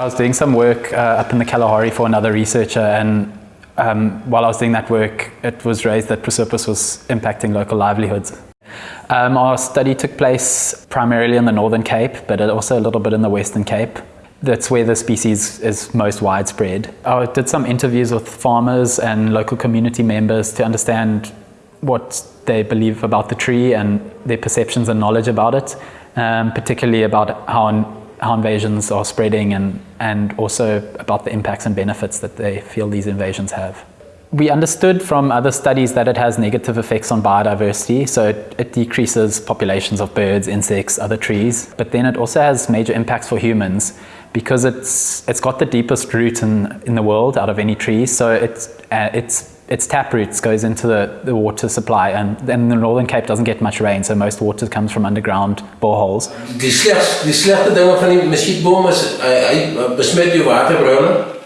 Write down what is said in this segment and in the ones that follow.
I was doing some work uh, up in the Kalahari for another researcher and um, while I was doing that work, it was raised that Prosopis was impacting local livelihoods. Um, our study took place primarily in the Northern Cape, but also a little bit in the Western Cape. That's where the species is most widespread. I did some interviews with farmers and local community members to understand what they believe about the tree and their perceptions and knowledge about it, um, particularly about how how invasions are spreading and, and also about the impacts and benefits that they feel these invasions have. We understood from other studies that it has negative effects on biodiversity, so it, it, decreases populations of birds, insects, other trees, but then it also has major impacts for humans because it's, it's got the deepest root in, in the world out of any tree, so it's, uh, it's its tap roots goes into the, the water supply and then the Northern Cape doesn't get much rain so most water comes from underground boreholes. Die slegs, die slegte dinge van die muskietboom is hy, hy besmet jou waterbronne.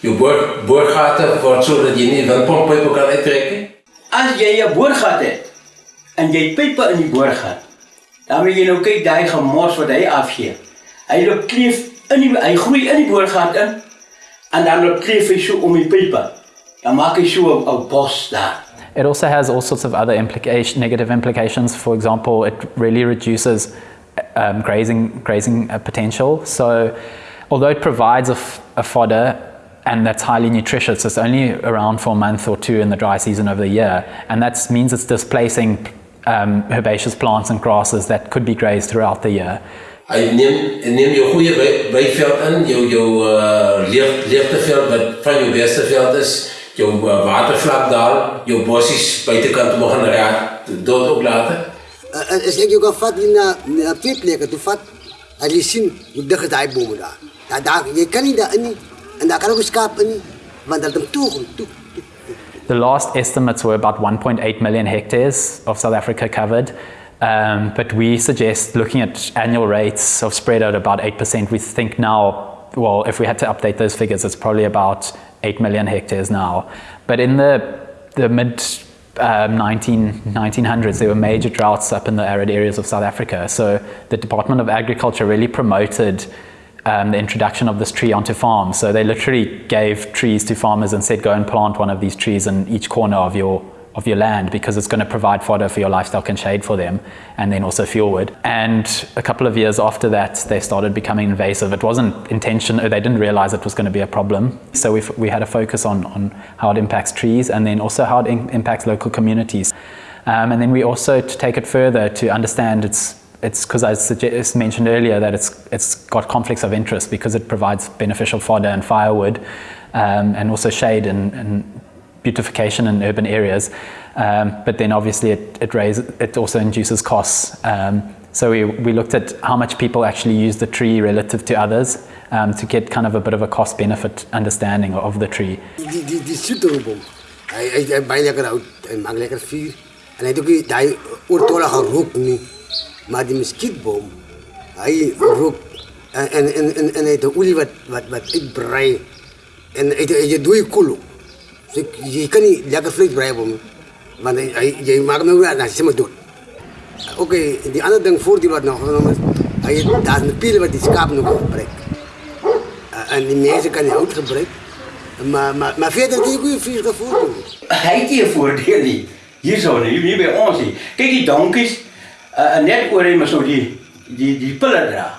Jou boor, boorgate word so dat jy nie windpomppype kan uittrek nie. As jy 'n boorgat het en jy pype in die boorgat, dan moet jy nou kyk daai gemors wat hy afgee. Hy loop kleef in die hy groei in die boorgat in en dan loop kleef hy so om die pype. It also has all sorts of other implication, negative implications. For example, it really reduces um, grazing, grazing uh, potential. So although it provides a, a fodder and that's highly nutritious, it's only around for a month or two in the dry season of the year. And that means it's displacing um, herbaceous plants and grasses that could be grazed throughout the year. Hy neem neem jou goeie in, jou jou uh, leeg leegteveld wat van jou beste veld is jou uh, watervlak daal, jou bossies buitekant begin raak, dood ook later. As ek vat na, na twee plekke toe vat, as jy sien hoe dig is daai daar. Daar daar jy kan nie daar in en daar kan ook skaap in want dit het toe toe. The last estimates were about 1.8 million hectares of South Africa covered. Um, but we suggest looking at annual rates of spread at about 8%. We think now, well, if we had to update those figures, it's probably about 8 million hectares now. But in the, the mid um, 19, 1900s, there were major droughts up in the arid areas of South Africa. So the Department of Agriculture really promoted um, the introduction of this tree onto farms. So they literally gave trees to farmers and said, go and plant one of these trees in each corner of your of your land because it's going to provide fodder for your livestock and shade for them and then also fuel wood. And a couple of years after that, they started becoming invasive. It wasn't intentional, they didn't realize it was going to be a problem. So we we had a focus on, on how it impacts trees and then also how it impacts local communities. Um, and then we also, to take it further, to understand its it's because I suggest, mentioned earlier that it's it's got conflicts of interest because it provides beneficial fodder and firewood um, and also shade and, and beautification in urban areas. Um, but then obviously it, it, raises, it also induces costs. Um, so we, we looked at how much people actually use the tree relative to others um, to get kind of a bit of a cost benefit understanding of the tree. Dus ik, je kan niet lekker vlees blijven, want hij, je maakt me uit, dan is maar dood. Oké, okay, die andere ding voor die wat nog genomen is, daar is een pielen wat die schaap nog gebruikt. en die mensen kan die hout gebruiken. Maar, maar, maar verder het ook weer vies gevoel. Hij heeft hier voordeel niet. Hier zo, hier bij ons niet. Kijk die donkies, uh, net oor hem zo die, die, die pillen dra.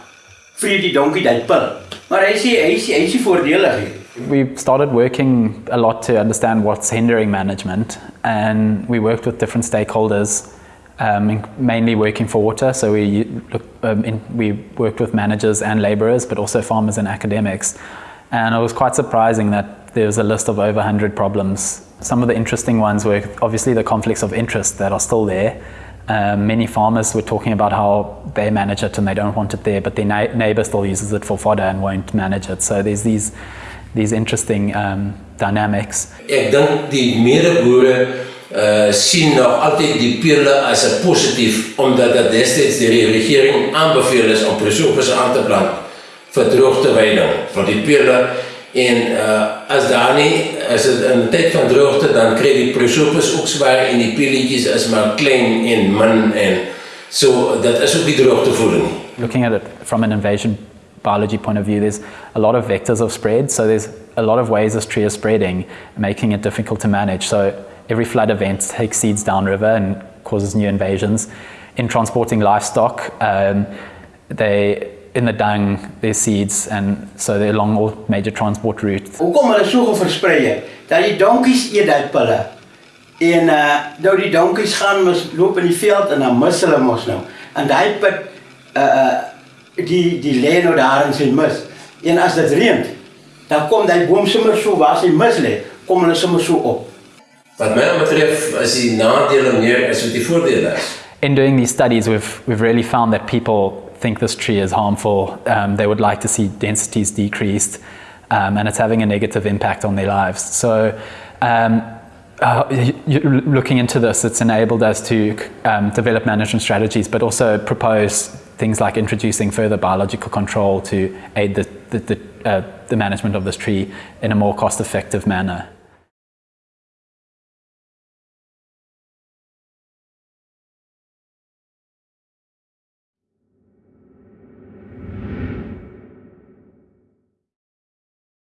Vreet die donkie dat pil. Maar hij is hij is, hij is voordelig hier. We started working a lot to understand what's hindering management and we worked with different stakeholders um, mainly working for water so we, um, in, we worked with managers and labourers but also farmers and academics and it was quite surprising that there was a list of over 100 problems. Some of the interesting ones were obviously the conflicts of interest that are still there um, many farmers were talking about how they manage it and they don't want it there, but their na neighbour still uses it for fodder and won't manage it. So there's these these interesting um, dynamics. Ek dink die medeboere uh sien nog altyd die pele as 'n positief omdat dit destyds deur die regering aanbeveel is om prosopis aan te plant vir droogteweiding van die pele en uh as daar nie as dit in tyd van droogte dan kry die prosopis ook swaar en die peletjies is maar klein en min en so dat is ook die droogtevoeding. Looking at it from an invasion biology point of view, there's a lot of vectors of spread. So there's a lot of ways this tree is spreading, making it difficult to manage. So every flood event takes seeds downriver and causes new invasions. In transporting livestock, um, they in the dung, there's seeds, and so they're along all major transport routes. Hoekom hulle so geversprei het? Dat die donkies eet daai pille. En uh nou die donkies gaan mos loop in die veld en dan mis hulle mos uh die die lê nou daar in sy mis. En as dit reën, dan kom daai boom sommer so waar sy mis lê, kom hulle sommer so op. Wat my betref is die nadele meer as wat die voordele is. In doing these studies, we've, we've really found that people think this tree is harmful. Um, they would like to see densities decreased, um, and it's having a negative impact on their lives. So, um, uh, looking into this, it's enabled us to um, develop management strategies, but also propose things like introducing further biological control to aid the, the, the, uh, the management of this tree in a more cost-effective manner.